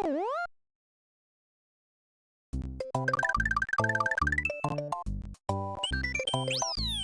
Oh, what?